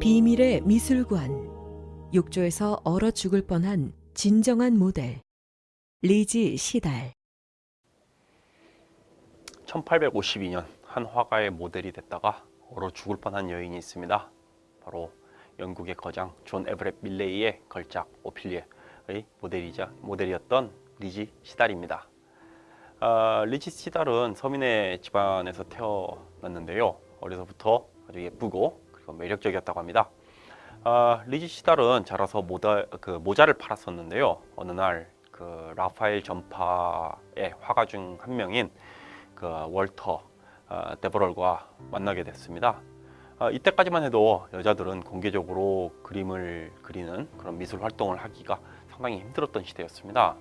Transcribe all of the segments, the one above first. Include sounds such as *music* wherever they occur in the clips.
비밀의 미술관. 욕조에서 얼어 죽을 뻔한 진정한 모델. 리지 시달. 1852년 한 화가의 모델이 됐다가 얼어 죽을 뻔한 여인이 있습니다. 바로 영국의 거장 존 에버렛 밀레이의 걸작 오필리아의 모델이자 모델이었던 리지 시달입니다. 아, 리지 시달은 서민의 집안에서 태어났는데요. 어려서부터 아주 예쁘고 매력적이었다고 합니다. 아, 리지 시달은 자라서 모자, 그 모자를 팔았었는데요. 어느 날 그 라파엘 전파의 화가 중 한 명인 그 월터 어, 데버럴과 만나게 됐습니다. 어, 이때까지만 해도 여자들은 공개적으로 그림을 그리는 그런 미술 활동을 하기가 상당히 힘들었던 시대였습니다.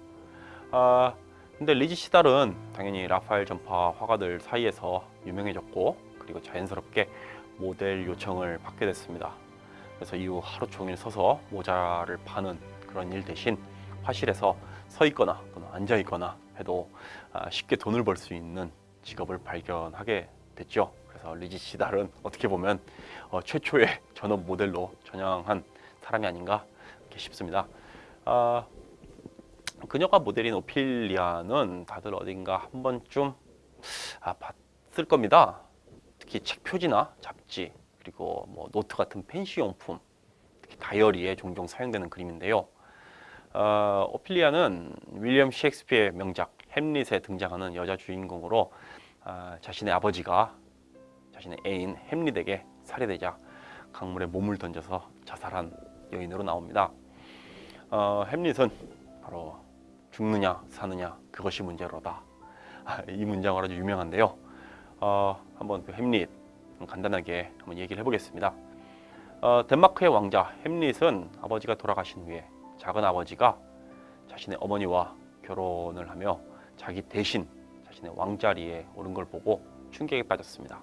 아, 근데 리지 시달은 당연히 라파엘 전파 화가들 사이에서 유명해졌고 그리고 자연스럽게 모델 요청을 받게 됐습니다. 그래서 이후 하루 종일 서서 모자를 파는 그런 일 대신 화실에서 서 있거나 또는 앉아 있거나 해도 아, 쉽게 돈을 벌 수 있는 직업을 발견하게 됐죠. 그래서 리지 시달은 어떻게 보면 어, 최초의 전업 모델로 전향한 사람이 아닌가 싶습니다. 아, 그녀가 모델인 오피리아는 다들 어딘가 한 번쯤 아, 봤을 겁니다. 특히 책 표지나 잡지 그리고 뭐 노트 같은 팬시 용품, 특히 다이어리에 종종 사용되는 그림인데요. 어, 오필리아는 윌리엄 셰익스피어의 명작 햄릿에 등장하는 여자 주인공으로 아, 자신의 아버지가 자신의 애인 햄릿에게 살해되자 강물에 몸을 던져서 자살한 여인으로 나옵니다. 어, 햄릿은 바로 죽느냐 사느냐 그것이 문제로다. 아, 이 문장으로 아주 유명한데요. 어, 한번 그 햄릿 간단하게 한번 얘기를 해보겠습니다. 어, 덴마크의 왕자 햄릿은 아버지가 돌아가신 후에 작은 아버지가 자신의 어머니와 결혼을 하며 자기 대신 자신의 왕자리에 오른 걸 보고 충격에 빠졌습니다.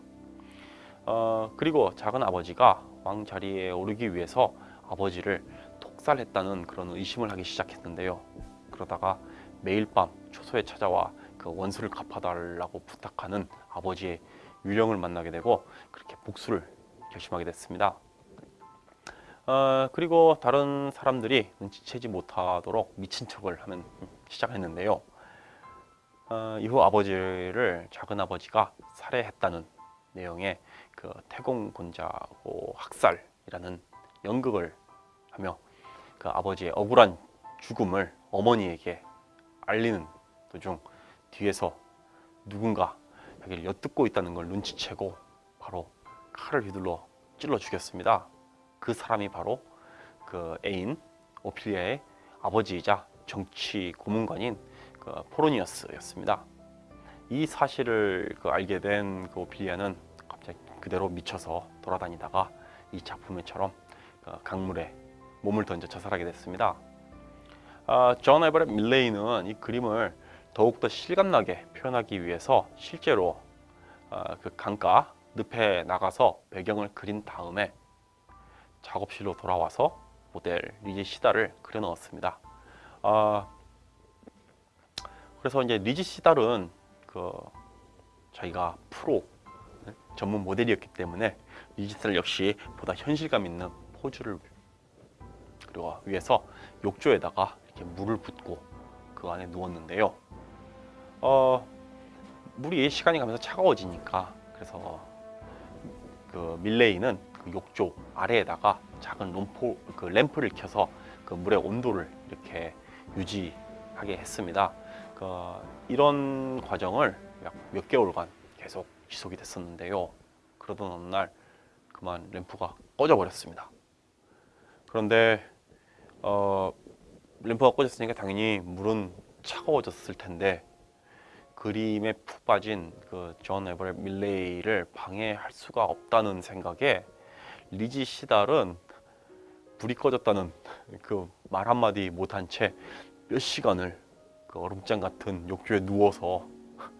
어, 그리고 작은 아버지가 왕자리에 오르기 위해서 아버지를 독살했다는 그런 의심을 하기 시작했는데요. 그러다가 매일 밤 초소에 찾아와 그 원수를 갚아달라고 부탁하는 아버지의 유령을 만나게 되고 그렇게 복수를 결심하게 됐습니다. 어, 그리고 다른 사람들이 눈치채지 못하도록 미친 척을 하면 시작했는데요. 어, 이후 아버지를 작은 아버지가 살해했다는 내용의 그 태공곤자고 학살이라는 연극을 하며 그 아버지의 억울한 죽음을 어머니에게 알리는 도중 뒤에서 누군가 자기를 엿듣고 있다는 걸 눈치채고 바로 칼을 휘둘러 찔러 죽였습니다. 그 사람이 바로 그 애인 오피리아의 아버지이자 정치 고문관인 그 포로니어스였습니다. 이 사실을 그 알게 된 그 오필리아는 갑자기 그대로 미쳐서 돌아다니다가 이 작품에처럼 그 강물에 몸을 던져 자살하게 됐습니다. 아, 존 에버렛 밀레이는 이 그림을 더욱더 실감나게 표현하기 위해서 실제로 아, 그 강가 늪에 나가서 배경을 그린 다음에 작업실로 돌아와서 모델 리지 시달을 그려 넣었습니다. 아, 그래서 이제 리지 시달은 그 자기가 프로 네, 전문 모델이었기 때문에 리지 시달 역시 보다 현실감 있는 포즈를 그리고 위해서 욕조에다가 이렇게 물을 붓고 그 안에 누웠는데요. 어, 물이 시간이 가면서 차가워지니까 그래서 그 밀레이는 그 욕조 아래에다가 작은 롬포, 그 램프를 켜서 그 물의 온도를 이렇게 유지하게 했습니다. 그 이런 과정을 약 몇 개월간 계속 지속이 됐었는데요. 그러던 어느 날 그만 램프가 꺼져 버렸습니다. 그런데 어, 램프가 꺼졌으니까 당연히 물은 차가워졌을 텐데 그림에 푹 빠진 그 존 에버렛 밀레이를 방해할 수가 없다는 생각에 리지 시달은 불이 꺼졌다는 그 말 한마디 못한 채 몇 시간을 그 얼음장 같은 욕조에 누워서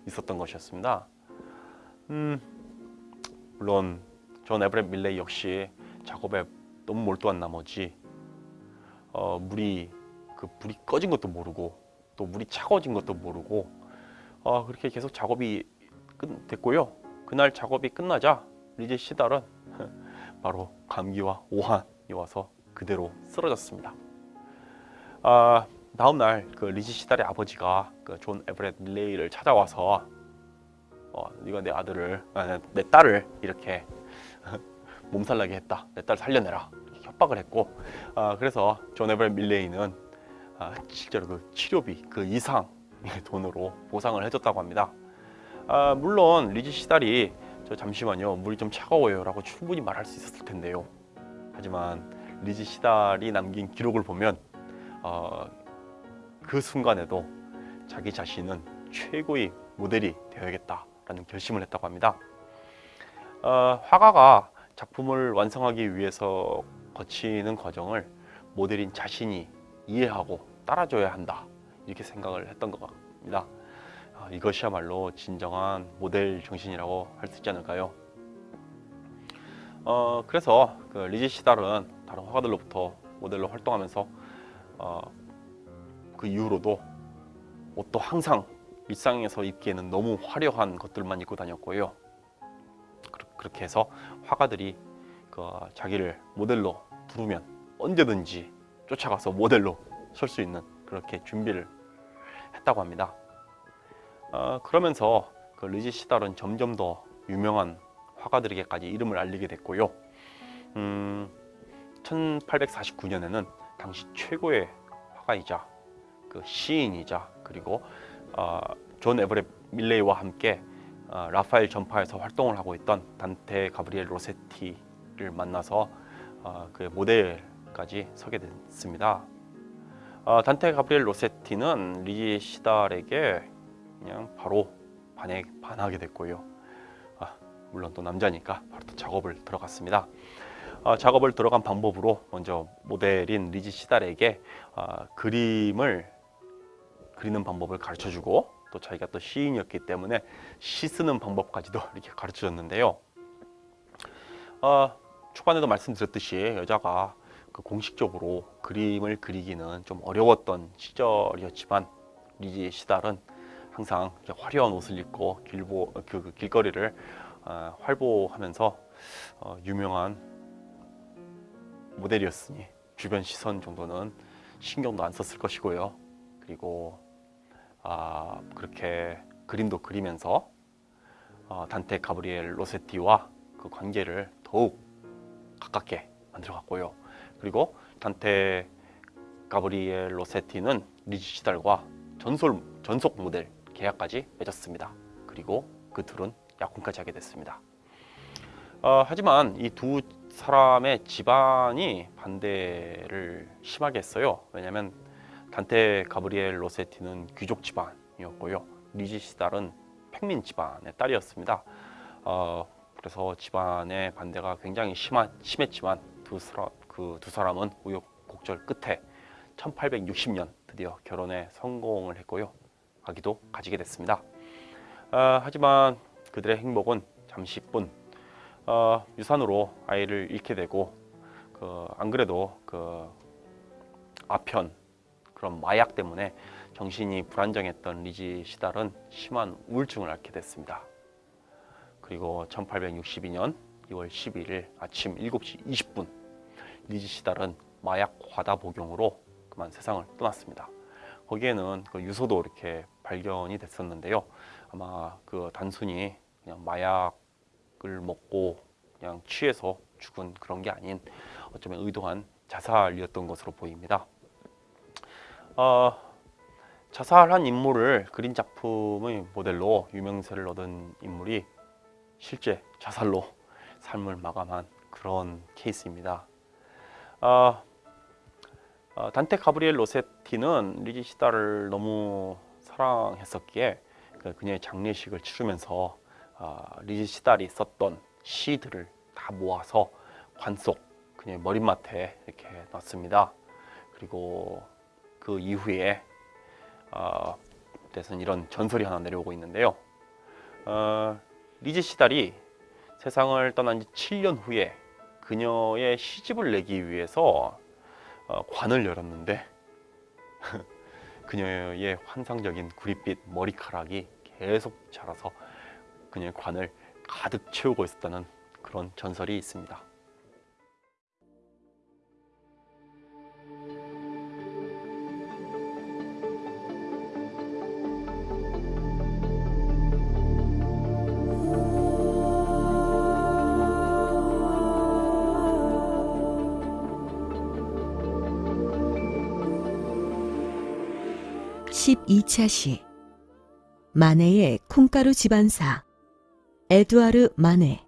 있었던 것이었습니다. 음, 물론 존 에버렛 밀레이 역시 작업에 너무 몰두한 나머지 어, 물이 그 불이 꺼진 것도 모르고 또 물이 차가워진 것도 모르고 어, 그렇게 계속 작업이 끝 됐고요. 그날 작업이 끝나자 리지 시달은 *laughs* 바로 감기와 오한이 와서 그대로 쓰러졌습니다. 아, 다음 날 그 리지 시달의 아버지가 그 존 에버렛 밀레이를 찾아와서 어, 네가 내 아들을 아, 내- 내 딸을 이렇게 *laughs* 몸살나게 했다. 내 딸 살려내라. 협박을 했고 아, 그래서 존 에버렛 밀레이는 아, 실제로 그 치료비 그 이상의 돈으로 보상을 해줬다고 합니다. 아, 물론 리지 시달이 저 잠시만요 물이 좀 차가워요 라고 충분히 말할 수 있었을 텐데요. 하지만 리지 시달이 남긴 기록을 보면 어, 그 순간에도 자기 자신은 최고의 모델이 되어야겠다라는 결심을 했다고 합니다. 어, 화가가 작품을 완성하기 위해서 거치는 과정을 모델인 자신이 이해하고 따라줘야 한다 이렇게 생각을 했던 것 같습니다. 아, 이것이야말로 진정한 모델 정신이라고 할 수 있지 않을까요? 어, 그래서 그 리지 시달은 다른 화가들로부터 모델로 활동하면서 어, 그 이후로도 옷도 항상 일상에서 입기에는 너무 화려한 것들만 입고 다녔고요. 그렇- 그렇게 해서 화가들이 그 자기를 모델로 부르면 언제든지 쫓아가서 모델로 설 수 있는 그렇게 준비를 했다고 합니다. 어, 그러면서 그 리지 시달은 점점 더 유명한 화가들에게까지 이름을 알리게 됐고요. 음, 1849년에는 당시 최고의 화가이자 그 시인이자 그리고 어, 존 에버렛 밀레이와 함께 어, 라파엘 전파에서 활동을 하고 있던 단테 가브리엘 로세티를 만나서 어, 그 모델까지 서게 됐습니다. 어, 단테 가브리엘 로세티는 리지 시달에게 그냥 바로 반해, 반하게 됐고요. 아, 물론 또 남자니까 바로 또 작업을 들어갔습니다. 어, 작업을 들어간 방법으로 먼저 모델인 리지 시달에게 어, 그림을 그리는 방법을 가르쳐주고 또 자기가 또 시인이었기 때문에 시 쓰는 방법까지도 *laughs* 이렇게 가르쳐줬는데요. 어, 초반에도 말씀드렸듯이 여자가 그 공식적으로 그림을 그리기는 좀 어려웠던 시절이었지만 리지 시달은 항상 화려한 옷을 입고 길보 그, 그 길거리를 어, 활보하면서 어, 유명한 모델이었으니 주변 시선 정도는 신경도 안 썼을 것이고요. 그리고 아, 그렇게 그림도 그리면서 어, 단테 가브리엘 로세티와 그 관계를 더욱 가깝게 만들어 갔고요. 그리고 단테 가브리엘 로세티는 리지 시달과 전솔, 전속 모델 계약까지 맺었습니다. 그리고 그 둘은 약혼까지 하게 됐습니다. 어, 하지만 이 두 사람의 집안이 반대를 심하게 했어요. 왜냐하면 단테 가브리엘 로세티는 귀족 집안이었고요. 리지 시달은 평민 집안의 딸이었습니다. 어, 그래서 집안의 반대가 굉장히 심하, 심했지만 두 사람 그 두 사람은 우여곡절 끝에 1860년 드디어 결혼에 성공을 했고요. 아기도 가지게 됐습니다. 아, 하지만 그들의 행복은 잠시뿐 어, 유산으로 아이를 잃게 되고 그, 안 그래도 그 아편 그런 마약 때문에 정신이 불안정했던 리지 시달은 심한 우울증을 앓게 됐습니다. 그리고 1862년 2월 11일 아침 7시 20분 리지 시달은 마약 과다 복용으로 그만 세상을 떠났습니다. 거기에는 그 유서도 이렇게 발견이 됐었는데요. 아마 그 단순히 그냥 마약을 먹고 그냥 취해서 죽은 그런 게 아닌 어쩌면 의도한 자살이었던 것으로 보입니다. 어, 자살한 인물을 그린 작품의 모델로 유명세를 얻은 인물이 실제 자살로 삶을 마감한 그런 케이스입니다. 어, 어, 단테 가브리엘 로세티는 리지 시다를 너무 사랑했었기에 그 그녀의 장례식을 치르면서 어, 리지 시달이 썼던 시들을 다 모아서 관 속 그녀의 머리맡에 이렇게 놨습니다. 그리고 그 이후에 어, 대선 이런 전설이 하나 내려오고 있는데요. 어, 리지 시달이 세상을 떠난 지 7년 후에 그녀의 시집을 내기 위해서 어, 관을 열었는데 *laughs* 그녀의 환상적인 구릿빛 머리카락이 계속 자라서 그녀의 관을 가득 채우고 있었다는 그런 전설이 있습니다. 12차 시. 마네의 콩가루 집안사. 에두아르 마네